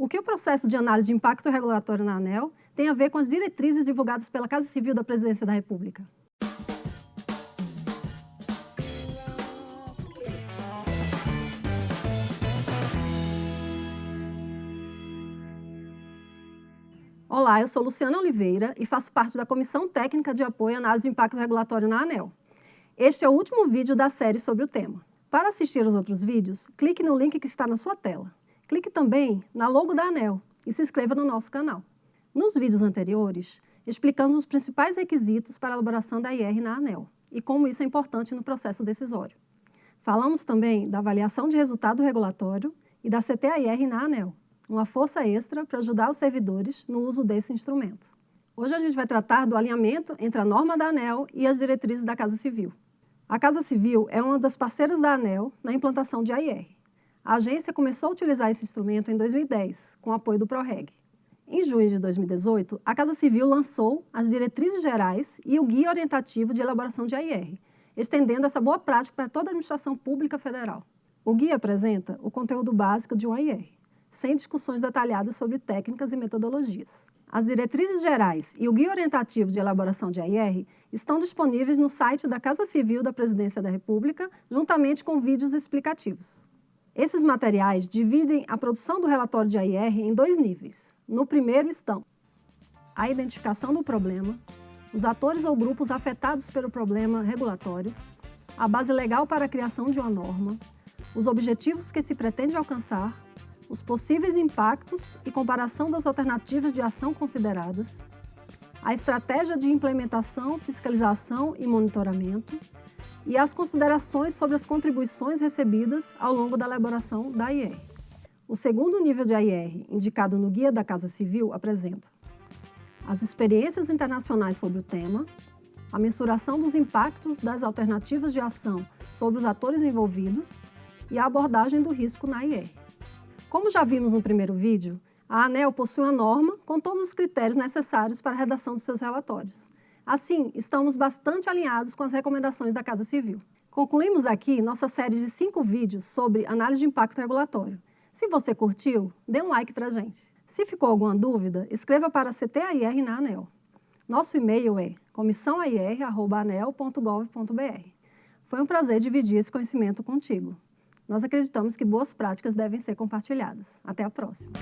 O que o processo de análise de impacto regulatório na ANEL tem a ver com as diretrizes divulgadas pela Casa Civil da Presidência da República? Olá, eu sou Luciana Oliveira e faço parte da Comissão Técnica de Apoio à Análise de Impacto Regulatório na ANEL. Este é o último vídeo da série sobre o tema. Para assistir os outros vídeos, clique no link que está na sua tela. Clique também na logo da ANEL e se inscreva no nosso canal. Nos vídeos anteriores, explicamos os principais requisitos para a elaboração da IR na ANEL e como isso é importante no processo decisório. Falamos também da avaliação de resultado regulatório e da CTAIR na ANEL, uma força extra para ajudar os servidores no uso desse instrumento. Hoje a gente vai tratar do alinhamento entre a norma da ANEL e as diretrizes da Casa Civil. A Casa Civil é uma das parceiras da ANEL na implantação de AIR. A agência começou a utilizar esse instrumento em 2010, com apoio do PROREG. Em junho de 2018, a Casa Civil lançou as diretrizes gerais e o guia orientativo de elaboração de AIR, estendendo essa boa prática para toda a administração pública federal. O guia apresenta o conteúdo básico de um AIR sem discussões detalhadas sobre técnicas e metodologias. As diretrizes gerais e o guia orientativo de elaboração de AIR estão disponíveis no site da Casa Civil da Presidência da República, juntamente com vídeos explicativos. Esses materiais dividem a produção do relatório de AIR em dois níveis. No primeiro estão a identificação do problema, os atores ou grupos afetados pelo problema regulatório, a base legal para a criação de uma norma, os objetivos que se pretende alcançar os possíveis impactos e comparação das alternativas de ação consideradas, a estratégia de implementação, fiscalização e monitoramento e as considerações sobre as contribuições recebidas ao longo da elaboração da IR. O segundo nível de AIR, indicado no Guia da Casa Civil, apresenta as experiências internacionais sobre o tema, a mensuração dos impactos das alternativas de ação sobre os atores envolvidos e a abordagem do risco na IR. Como já vimos no primeiro vídeo, a ANEL possui uma norma com todos os critérios necessários para a redação de seus relatórios. Assim, estamos bastante alinhados com as recomendações da Casa Civil. Concluímos aqui nossa série de cinco vídeos sobre análise de impacto regulatório. Se você curtiu, dê um like para gente. Se ficou alguma dúvida, escreva para CTAIR na ANEL. Nosso e-mail é comissãoair.anel.gov.br. Foi um prazer dividir esse conhecimento contigo. Nós acreditamos que boas práticas devem ser compartilhadas. Até a próxima!